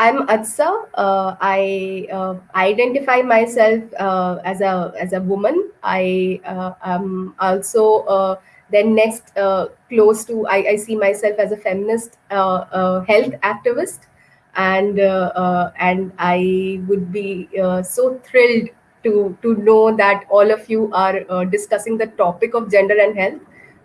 I'm Atsa. Uh, I uh, identify myself uh, as a as a woman. I uh, am also uh, then next uh, close to. I, I, see myself as a feminist health activist, and and I would be so thrilled to to know that all of you are discussing the topic of gender and health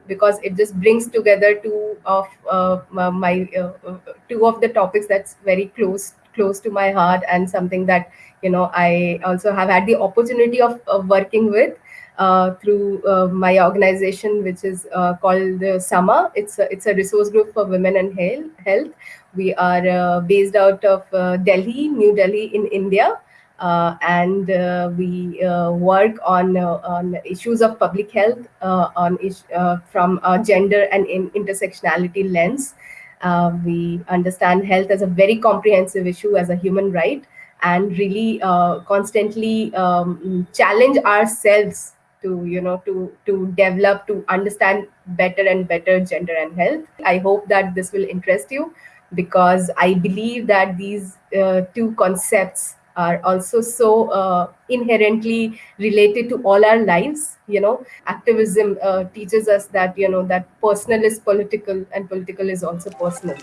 because it just brings together two of uh, my uh, uh, two of the topics that's very close close to my heart and something that you know I also have had the opportunity of, of working with uh, through uh, my organization, which is uh, called the SAMA. It's a, it's a resource group for women and health. We are based out of Delhi, New Delhi in India. Uh, and uh, we uh, work on on issues of public health on from a gender and in intersectionality lens. we understand health as a very comprehensive issue as a human right and really constantly um, challenge ourselves to you know to to develop to understand better and better gender and health i hope that this will interest you because i believe that these uh, two concepts are also so uh, inherently related to all our lives you know. Activism uh, teaches us that you know that personal is political and political is also personal.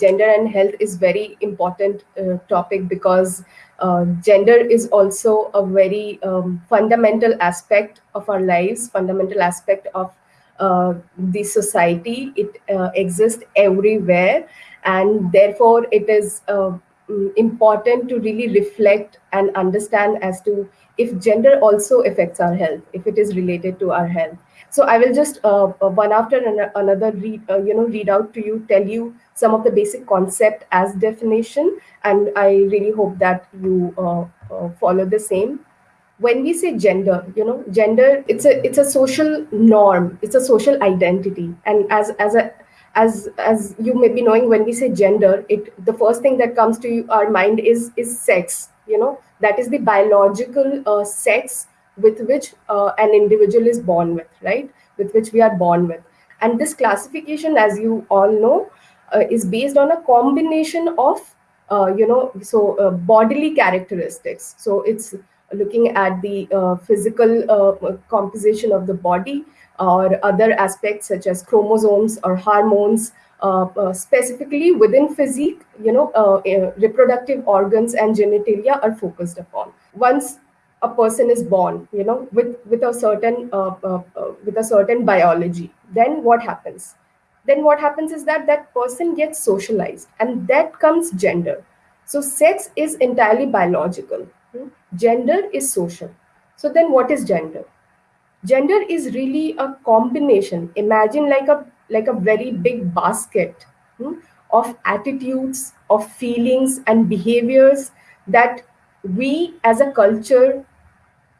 Gender and health is very important uh, topic because uh, gender is also a very um, fundamental aspect of our lives fundamental aspect of uh, the society. It uh, exists everywhere and therefore it is Mm, important to really reflect and understand as to if gender also affects our health, if it is related to our health. So I will just uh, uh one after another read, uh, you know, read out to you, tell you some of the basic concept as definition, and I really hope that you uh, uh, follow the same. When we say gender, you know, gender it's a it's a social norm, it's a social identity, and as as a as as you may be knowing when we say gender it the first thing that comes to our mind is is sex you know? That is the biological uh, sex with which uh, an individual is born with right? With which we are born with. And this classification as you all know uh, is based on a combination of uh, you know so uh, bodily characteristics. So it's looking at the uh, physical composition of the body or other aspects such as chromosomes or hormones, uh, uh, specifically within physique, you know, uh, uh reproductive organs and genitalia are focused upon. Once a person is born, you know, with with a certain uh, uh, with a certain biology, then what happens? Then what happens is that that person gets socialized, and that comes gender. So sex is entirely biological. Hmm? Gender is social. So then, what is gender? Gender is really a combination. Imagine like a like a very big basket hmm, of attitudes of feelings and behaviors that we as a culture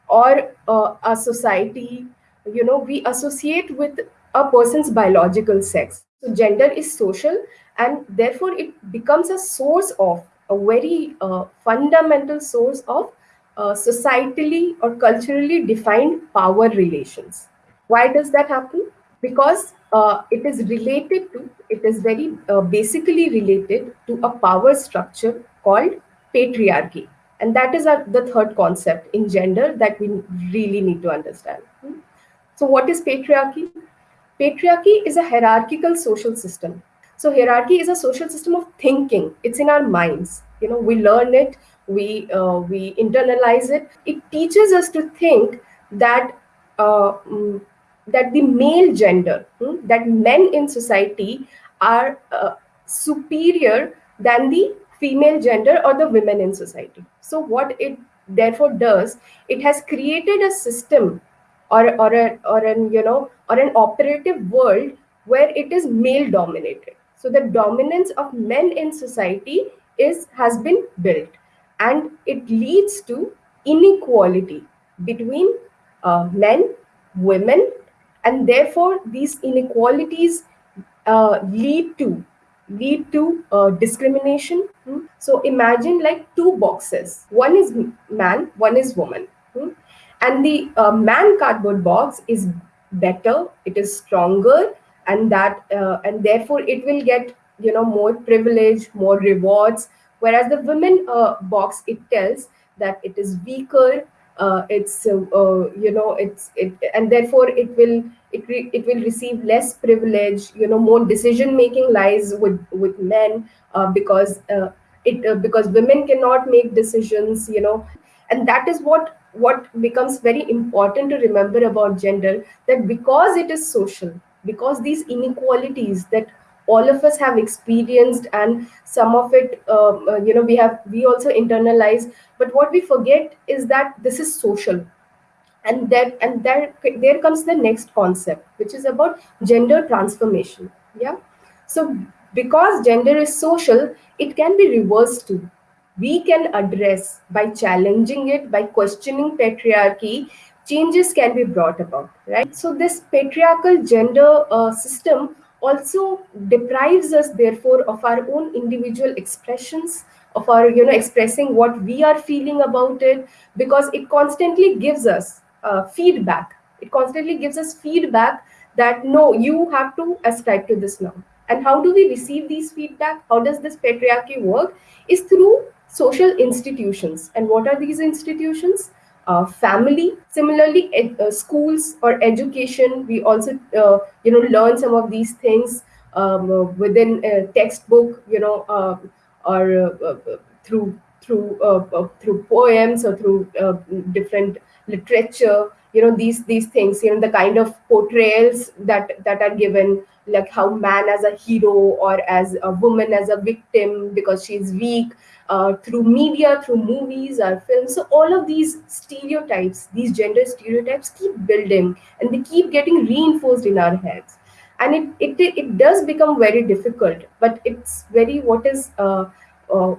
or uh, a society you know we associate with a person's biological sex. So gender is social and therefore it becomes a source of a very uh, fundamental source of uh, societally or culturally defined power relations. Why does that happen? Because uh, it is related to, it is very uh, basically related to a power structure called patriarchy. And that is our, the third concept in gender that we really need to understand. So what is patriarchy? Patriarchy is a hierarchical social system. So hierarchy is a social system of thinking. It's in our minds. You know, we learn it we uh, we internalize it. It teaches us to think that uh, mm, that the male gender hmm, that men in society are uh, superior than the female gender or the women in society. So what it therefore does it has created a system or or a, or an you know or an operative world where it is male dominated. So the dominance of men in society is has been built and it leads to inequality between uh, men, women, and therefore these inequalities uh, lead to lead to uh, discrimination. Hmm? So imagine like two boxes. One is man, one is woman. Hmm? And the uh, man cardboard box is better, it is stronger, and that uh, and therefore it will get you know more privilege more rewards whereas the women uh, box it tells that it is weaker uh, it's uh, uh, you know it's it and therefore it will it, it will receive less privilege you know more decision making lies with with men uh, because uh, it because women cannot make decisions you know. And that is what what becomes very important to remember about gender that because it is social because these inequalities that all of us have experienced and some of it um, uh, you know we have we also internalize. But what we forget is that this is social. And that and there there comes the next concept which is about gender transformation. Yeah? So because gender is social it can be reversed too. We can address by challenging it by questioning patriarchy changes can be brought about right? So this patriarchal gender uh, system also deprives us therefore of our own individual expressions of our you know expressing what we are feeling about it because it constantly gives us uh, feedback. It constantly gives us feedback that no you have to ascribe to this now and how do we receive these feedback? How does this patriarchy work? Is through social institutions. And what are these institutions uh, family. Similarly ed- uh, schools or education we also uh, you know learn some of these things um, uh, within a textbook you know uh, or uh, uh, through through uh, uh, through poems or through uh, different literature you know these these things you know the kind of portrayals that that are given like how man as a hero or as a woman as a victim because she's weak uh, through media through movies or films. So all of these stereotypes these gender stereotypes keep building and they keep getting reinforced in our heads. And it it, it does become very difficult but it's very what is uh, uh,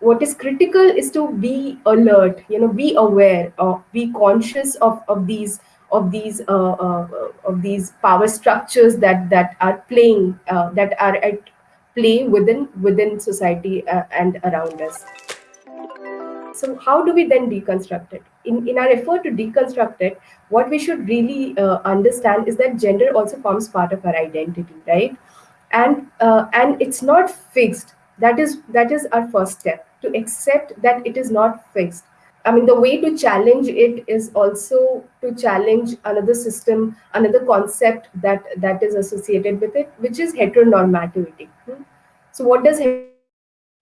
what is critical is to be alert you know be aware or be conscious of of these of these uh, uh, of these power structures that that are playing uh, that are at play within within society uh, and around us. So how do we then deconstruct it? In in our effort to deconstruct it what we should really uh, understand is that gender also forms part of our identity right? And uh, and it's not fixed. That is that is our first step to accept that it is not fixed i mean the way to challenge it is also to challenge another system another concept that that is associated with it which is heteronormativity. Hmm. so what does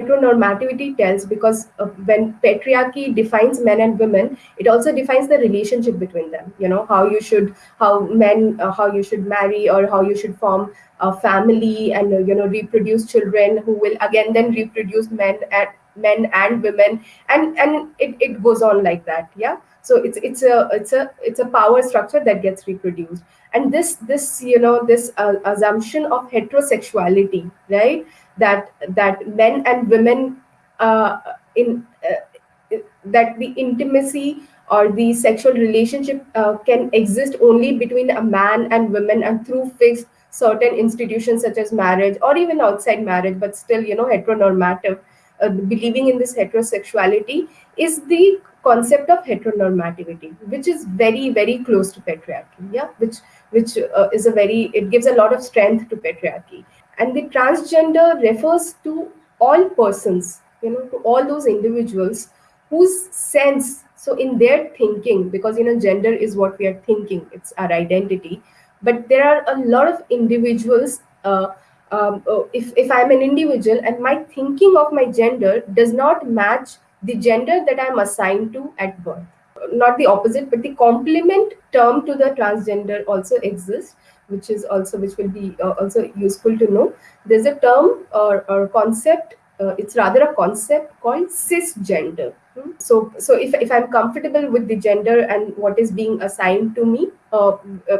heteronormativity tells because uh, when patriarchy defines men and women it also defines the relationship between them. You know how you should how men uh, how you should marry or how you should form a family and uh, you know reproduce children who will again then reproduce men at men and women and and it, it goes on like that yeah? So it's it's a it's a it's a power structure that gets reproduced. And this this you know this uh, assumption of heterosexuality right? That that men and women uh, in uh, that the intimacy or the sexual relationship uh, can exist only between a man and women and through fixed certain institutions such as marriage or even outside marriage but still you know heteronormative uh, believing in this heterosexuality is the concept of heteronormativity which is very very close to patriarchy yeah which which uh, is a very it gives a lot of strength to patriarchy. And the transgender refers to all persons you know to all those individuals whose sense so in their thinking because you know gender is what we are thinking it's our identity but there are a lot of individuals uh, um, uh, if, if i'm an individual and my thinking of my gender does not match the gender that i'm assigned to at birth. Not the opposite but the complement term to the transgender also exists which is also which will be uh, also useful to know. There's a term or, or concept uh, it's rather a concept called cisgender. Hmm. so so if, if i'm comfortable with the gender and what is being assigned to me uh, uh,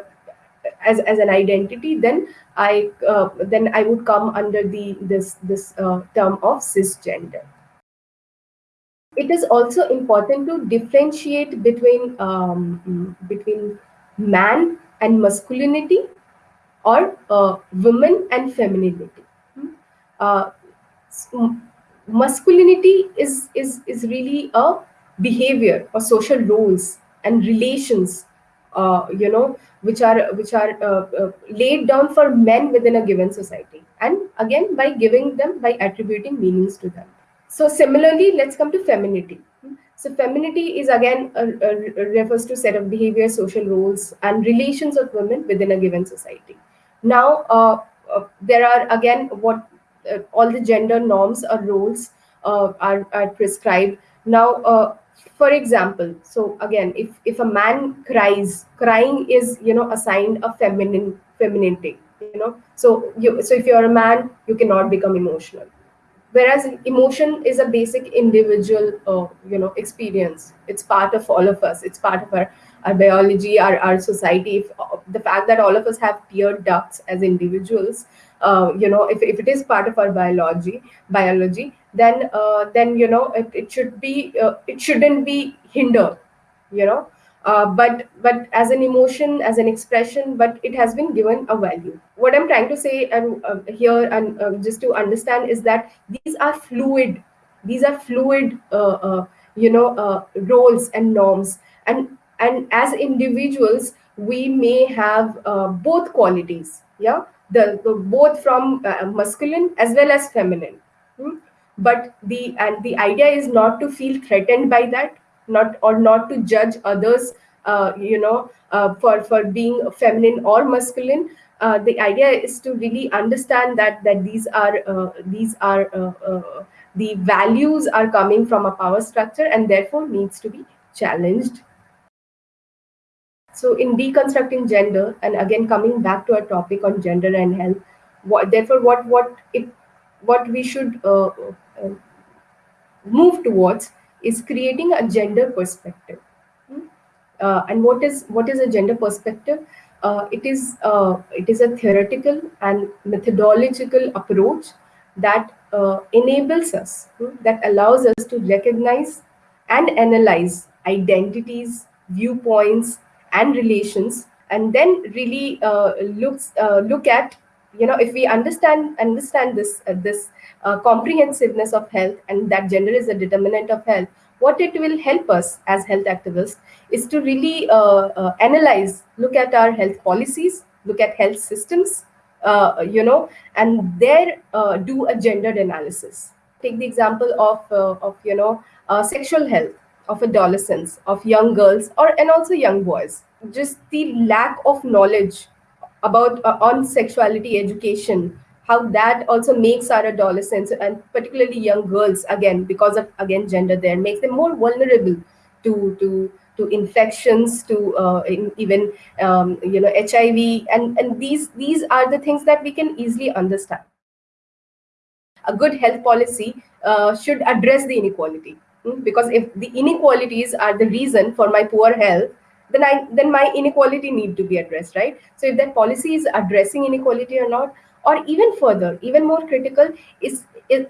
as, as an identity then i uh, then i would come under the this this uh, term of cisgender it is also important to differentiate between um, between man and masculinity or uh, women and femininity Hmm. uh, masculinity is is is really a behavior or social roles and relations uh, you know which are which are uh, uh, laid down for men within a given society. And again by giving them by attributing meanings to them. So similarly let's come to femininity. So femininity is again uh, uh, refers to set of behavior social roles and relations of women within a given society. Now uh, there are again what all the gender norms or roles are, are prescribed. Now for example so again if if a man cries crying is you know assigned a feminine femininity you know. So you so if you're a man you cannot become emotional. Whereas emotion is a basic individual uh, you know experience. It's part of all of us. It's part of our, our biology our, our society. If, uh, the fact that all of us have tear ducts as individuals uh, you know if, if it is part of our biology biology then uh, then you know it, it should be uh, it shouldn't be hindered you know. Uh, but but as an emotion as an expression but it has been given a value. What i'm trying to say and uh, here and just to understand is that these are fluid. These are fluid uh, uh, you know roles and norms. And and as individuals we may have both qualities yeah the, the both from masculine as well as feminine. Hmm? but the and the idea is not to feel threatened by that not or not to judge others uh, you know uh, for for being feminine or masculine. Uh, the idea is to really understand that that these are uh, these are uh, uh, the values are coming from a power structure and therefore needs to be challenged so in deconstructing gender and again coming back to our topic on gender and health what therefore what what it what we should move towards is creating a gender perspective. Hmm? Uh, and what is what is a gender perspective? Uh, it is uh, it is a theoretical and methodological approach that uh, enables us, hmm, that allows us to recognize and analyze identities, viewpoints, and relations, and then really uh, looks uh, look at you know if we understand understand this this uh, comprehensiveness of health and that gender is a determinant of health, what it will help us as health activists is to really uh, uh, analyze, look at our health policies, look at health systems, uh, you know, and there uh, do a gendered analysis. Take the example of, uh, of you know, sexual health of adolescents, of young girls, or and also young boys. Just the lack of knowledge about on sexuality education how that also makes our adolescents and particularly young girls again because of again gender there makes them more vulnerable to to to infections to uh, in, even um, you know hiv and and these these are the things that we can easily understand a good health policy uh, should address the inequality? Because if the inequalities are the reason for my poor health then i then my inequality need to be addressed right? So if that policy is addressing inequality or not or even further even more critical is is,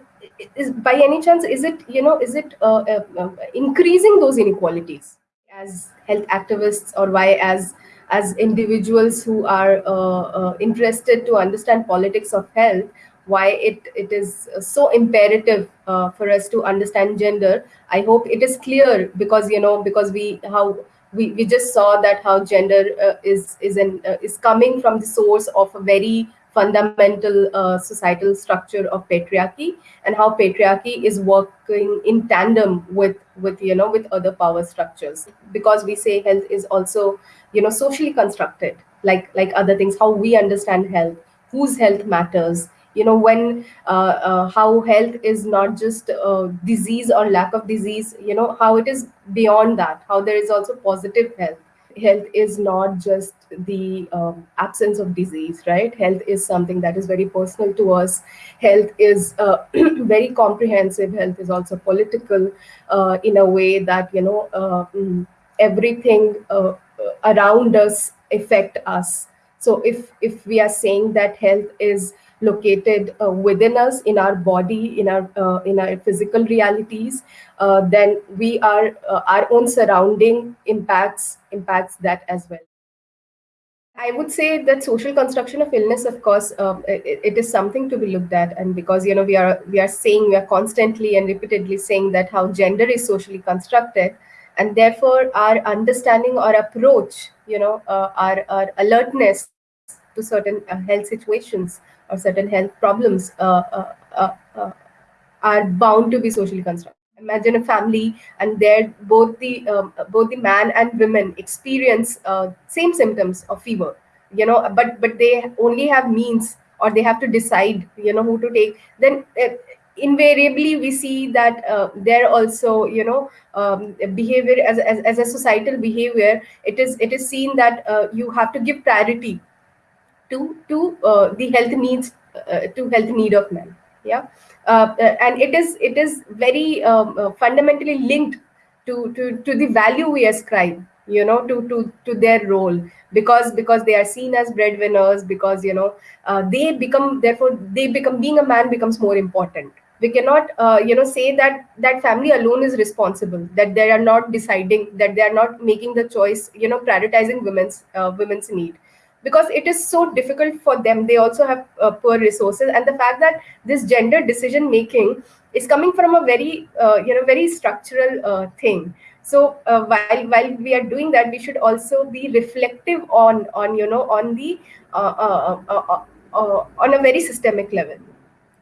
is by any chance is it you know is it uh, uh, uh, increasing those inequalities as health activists or why as as individuals who are uh, uh, interested to understand politics of health why it, it is so imperative uh, for us to understand gender. I hope it is clear because you know because we how we, we just saw that how gender is is an is coming from the source of a very fundamental uh, societal structure of patriarchy and how patriarchy is working in tandem with with you know with other power structures. Because we say health is also you know socially constructed like like other things how we understand health whose health matters you know when uh, uh, how health is not just uh, disease or lack of disease you know how it is beyond that how there is also positive health. Health is not just the um, absence of disease right? Health is something that is very personal to us. Health is uh, very comprehensive. Health is also political uh, in a way that you know uh, mm, everything around us affect us. So if if we are saying that health is located uh, within us in our body in our uh, in our physical realities uh, then we are uh, our own surrounding impacts impacts that as well. I would say that social construction of illness, of course, um, it, it is something to be looked at, and because you know we are we are saying we are constantly and repeatedly saying that how gender is socially constructed, and therefore our understanding or approach you know uh, our, our alertness to certain uh, health situations or certain health problems uh, uh, uh, are bound to be socially constructed. Imagine a family and there both the um, both the man and women experience same symptoms of fever you know but but they only have means or they have to decide you know who to take. Then invariably we see that uh, there also you know um, behavior as, as, as a societal behavior it is it is seen that uh, you have to give priority to to uh, the health needs uh, to health need of men. Yeah. Uh, uh, and it is it is very um, uh, fundamentally linked to, to to the value we ascribe you know to to to their role. Because because they are seen as breadwinners because you know uh, they become therefore they become being a man becomes more important. We cannot uh, you know say that that family alone is responsible that they are not deciding that they are not making the choice you know prioritizing women's uh, women's need because it is so difficult for them. They also have uh, poor resources. And the fact that this gender decision making is coming from a very uh, you know very structural uh, thing. So uh, while while we are doing that we should also be reflective on on you know on the uh, uh, on a very systemic level.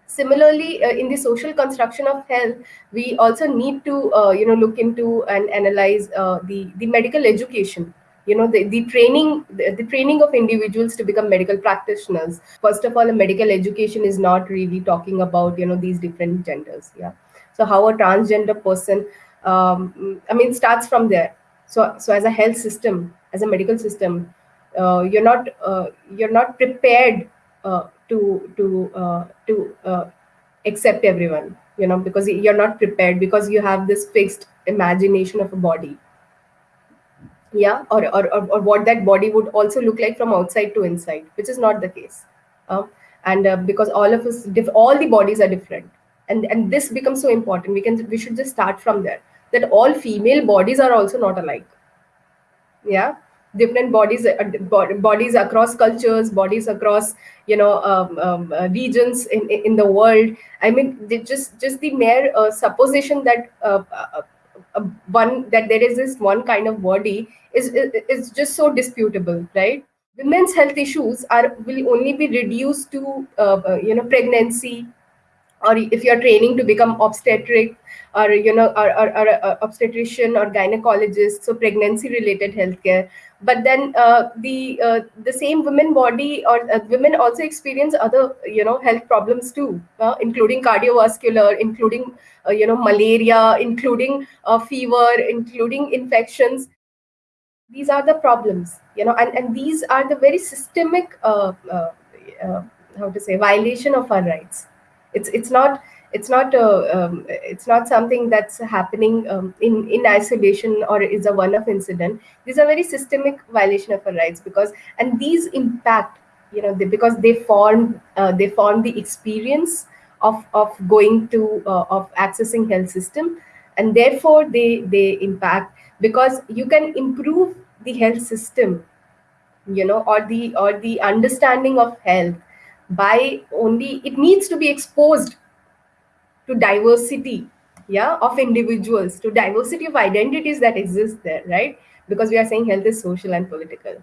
Similarly uh, in the social construction of health we also need to uh, you know look into and analyze uh, the the medical education you know the, the training the, the, training of individuals to become medical practitioners. First of all a medical education is not really talking about you know these different genders yeah. So how a transgender person um, i mean starts from there. So so as a health system as a medical system uh, you're not uh, you're not prepared uh, to to uh, to uh, accept everyone you know because you're not prepared because you have this fixed imagination of a body yeah or, or, or, or what that body would also look like from outside to inside which is not the case. Um, and uh, because all of us all the bodies are different. And and this becomes so important. We can we should just start from there that all female bodies are also not alike. Yeah? Different bodies uh, bodies across cultures bodies across you know um, um, uh, regions in in the world. I mean just just the mere uh, supposition that uh, uh, one that there is this one kind of body is, is is just so disputable right? Women's health issues are will only be reduced to uh, uh, you know pregnancy or if you're training to become obstetric or you know or, or, or, or obstetrician or gynecologist so pregnancy related healthcare. But then uh, the uh, the same women body or uh, women also experience other you know health problems too uh, including cardiovascular including uh, you know malaria including uh, fever including infections. These are the problems you know and, and these are the very systemic how to say violation of our rights it's it's not it's not a um, it's not something that's happening um, in in isolation or is a one-off incident. These are very systemic violation of our rights because and these impact you know they, because they form uh, they form the experience of of going to uh, of accessing health system and therefore they they impact because you can improve the health system you know or the or the understanding of health by only it needs to be exposed to diversity yeah of individuals to diversity of identities that exist there right? Because we are saying health is social and political